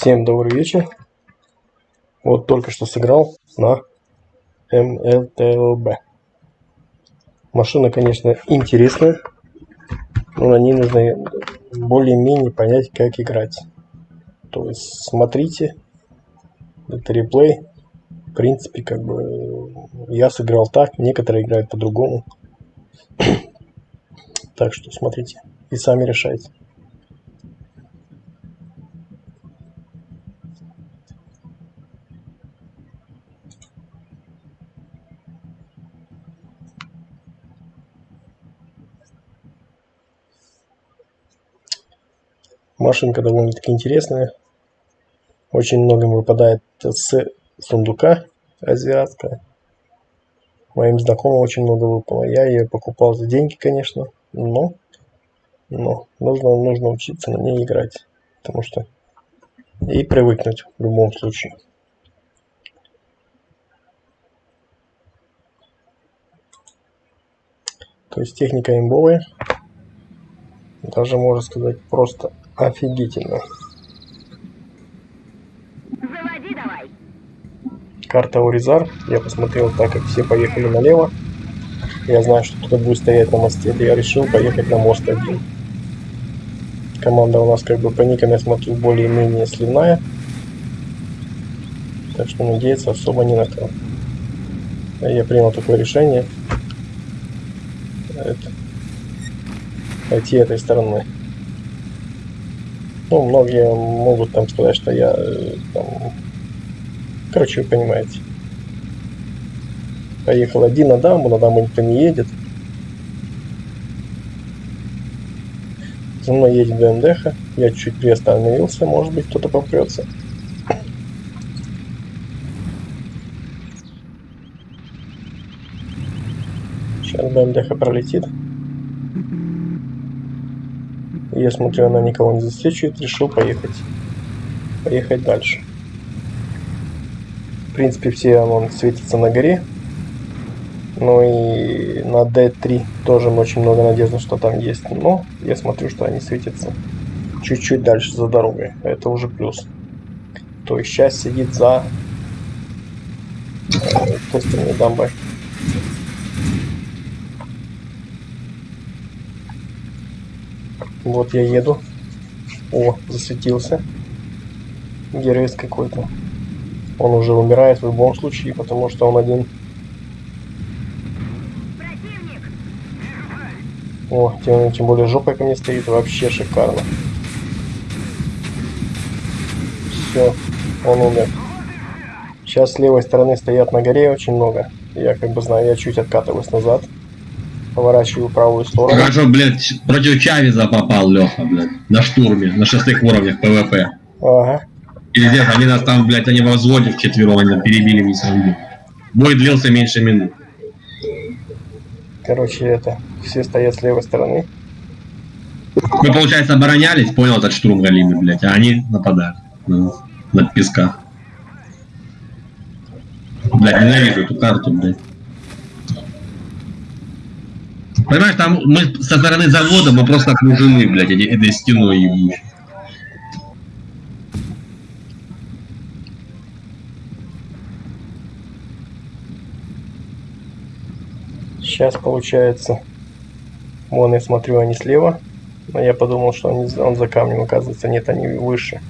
Всем добрый вечер. Вот только что сыграл на МЛТЛБ. Машина, конечно, интересная, но на ней нужно более-менее понять, как играть. То есть смотрите, это реплей. В принципе, как бы я сыграл так, некоторые играют по-другому. так что смотрите и сами решайте. Машинка довольно-таки интересная. Очень многим выпадает с сундука азиатская. Моим знакомым очень много выпало. Я ее покупал за деньги, конечно, но, но нужно, нужно учиться на ней играть. Потому что и привыкнуть в любом случае. То есть техника имбовая. Даже можно сказать просто офигительно. Заводи давай. Карта Уризар. Я посмотрел так, как все поехали налево. Я знаю, что кто-то будет стоять на мосте. Я решил поехать на мост один. Команда у нас как бы по никам, я смотрю, более-менее сливная. Так что надеяться особо не на кого. Я принял такое решение. Это, пойти этой стороной. Ну, многие могут там сказать, что я э, там... Короче, вы понимаете. Поехал один на дамбу, на дамбу никто не едет. За мной едет БМДХ. Я чуть приостановился, может быть кто-то попрется. Сейчас БМДХ пролетит. Я смотрю, она никого не засвечивает, решил поехать. Поехать дальше. В принципе, все он светится на горе. Ну и на D3 тоже очень много надежды, что там есть. Но я смотрю, что они светятся чуть-чуть дальше за дорогой. Это уже плюс. То есть сейчас сидит за той стороны дамбой. Вот я еду. О, засветился. Геройс какой-то. Он уже умирает в любом случае, потому что он один. О, тем, тем более жопой ко мне стоит. Вообще шикарно. Все, он умер. Сейчас с левой стороны стоят на горе очень много. Я как бы знаю, я чуть откатываюсь назад. Поворачиваю правую сторону. Хорошо, блядь, против Чавеза попал, Леха, блядь, на штурме, на шестых уровнях ПВП. Ага. Пиздец, они нас там, блядь, они во взводе вчетвером, они перебили весь раунд. Бой длился меньше минут. Короче, это, все стоят с левой стороны. Мы, получается, оборонялись, понял, этот штурм галимый, блядь, а они нападают на, на песках. Блядь, ненавижу эту карту, блядь. Понимаешь, там мы со стороны завода мы просто окружены, блядь, этой стеной ебучей. Сейчас получается, вон я смотрю, они слева, но я подумал, что они, он за камнем, оказывается, нет, они выше.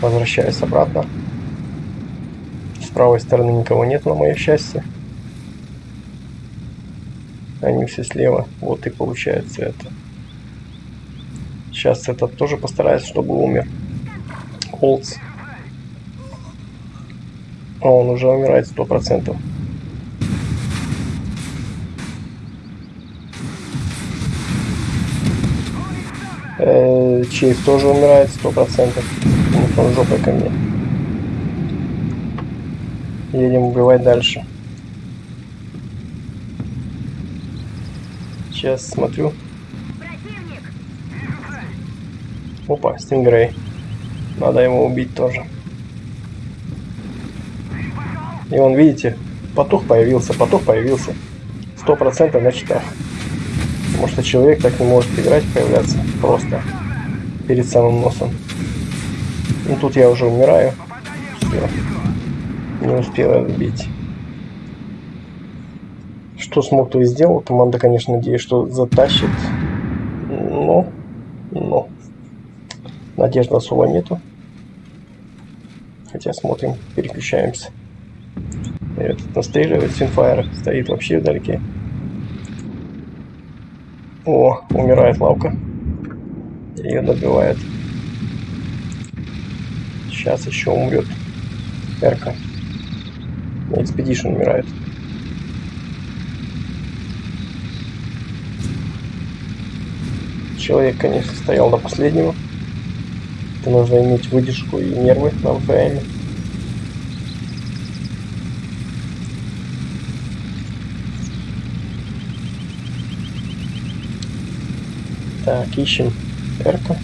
Возвращаюсь обратно. С правой стороны никого нет, на мое счастье. Они все слева, вот и получается это. Сейчас этот тоже постарается, чтобы умер. Холдс. А он уже умирает сто процентов. Э, Чейз тоже умирает сто процентов. Он жопой ко мне. Едем убивать дальше. Сейчас смотрю. Опа, Стингрей. Надо его убить тоже. И он, видите, потух появился, потух появился. Сто процентов на читах. Потому что человек так не может играть, появляться просто перед самым носом. Ну тут я уже умираю. Всё. Не успела добить. Что смог, то и сделал. Команда, конечно, надеюсь, что затащит. Но, но, надежды особо нету. Хотя смотрим, переключаемся. Этот настреливает Синфайр, стоит вообще вдалеке. О, умирает лавка. Ее добивает. Сейчас еще умрет. Эрка. Экспедишн умирает. Человек, конечно, стоял до последнего. Это нужно иметь выдержку и нервы на МПМ. Так, ищем Эрка.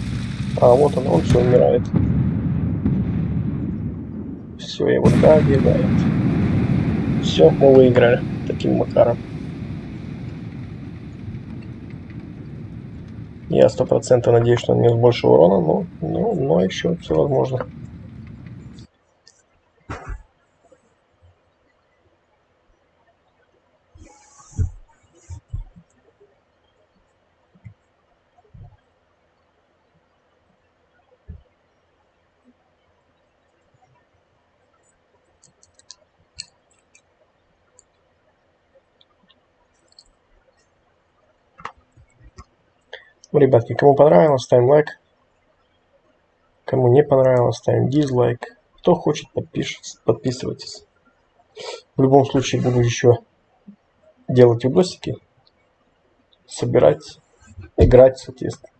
А, вот он, он все умирает. Все, его добивает. Все, мы выиграли таким макаром. Я сто процентов надеюсь, что он нанес больше урона, но, но, но еще все возможно. Ну, ребятки, кому понравилось, ставим лайк. Кому не понравилось, ставим дизлайк. Кто хочет, подпишется, подписывайтесь. В любом случае буду еще делать видосики, собирать, играть, соответственно.